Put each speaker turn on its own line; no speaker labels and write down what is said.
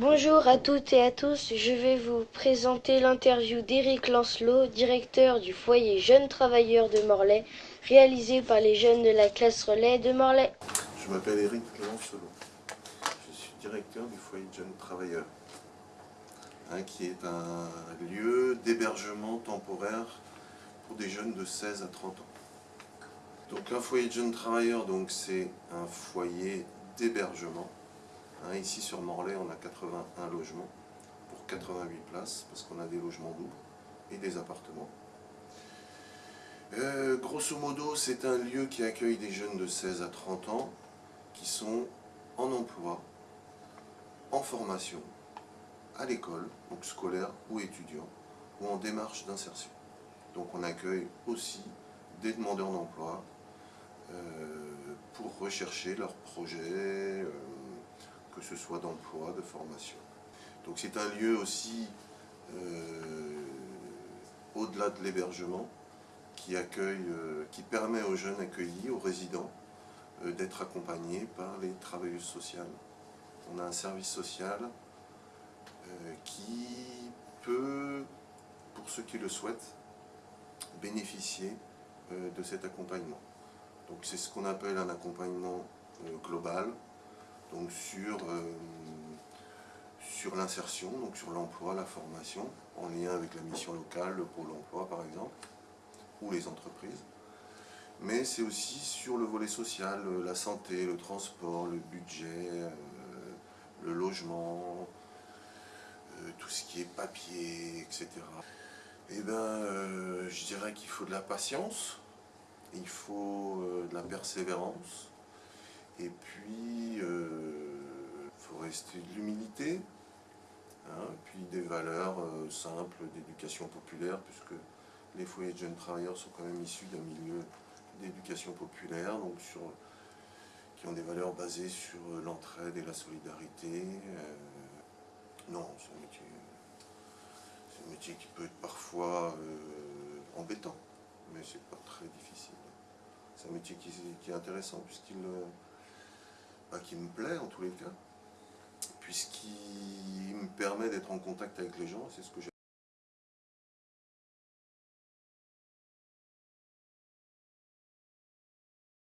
Bonjour à toutes et à tous, je vais vous présenter l'interview d'Éric Lancelot, directeur du foyer Jeunes Travailleurs de Morlaix, réalisé par les jeunes de la classe relais de Morlaix.
Je m'appelle Éric Lancelot, je suis directeur du foyer Jeunes Travailleurs, hein, qui est un lieu d'hébergement temporaire pour des jeunes de 16 à 30 ans. Donc un foyer jeunes travailleurs, c'est un foyer d'hébergement Hein, ici sur Morlaix, on a 81 logements pour 88 places, parce qu'on a des logements doubles et des appartements. Euh, grosso modo, c'est un lieu qui accueille des jeunes de 16 à 30 ans qui sont en emploi, en formation, à l'école, donc scolaire ou étudiant, ou en démarche d'insertion. Donc on accueille aussi des demandeurs d'emploi euh, pour rechercher leurs projets, euh, que ce soit d'emploi, de formation. Donc c'est un lieu aussi, euh, au-delà de l'hébergement, qui, accueille, euh, qui permet aux jeunes accueillis, aux résidents, euh, d'être accompagnés par les travailleuses sociales. On a un service social qui peut, pour ceux qui le souhaitent, bénéficier de cet accompagnement. Donc c'est ce qu'on appelle un accompagnement global, donc sur, euh, sur l'insertion, donc sur l'emploi, la formation, en lien avec la mission locale, le pôle emploi par exemple, ou les entreprises. Mais c'est aussi sur le volet social, euh, la santé, le transport, le budget, euh, le logement, tout ce qui est papier, etc. Eh bien, je dirais qu'il faut de la patience, il faut de la persévérance, et puis, rester de l'humilité, hein, puis des valeurs euh, simples d'éducation populaire, puisque les foyers de jeunes travailleurs sont quand même issus d'un milieu d'éducation populaire, donc sur, qui ont des valeurs basées sur l'entraide et la solidarité. Euh, non, c'est un métier, un métier qui peut être parfois embêtant, mais c'est pas très difficile. C'est un métier qui, est intéressant puisqu'il qui me plaît en tous les cas, puisqu'il me permet d'être en contact avec les gens, c'est ce que.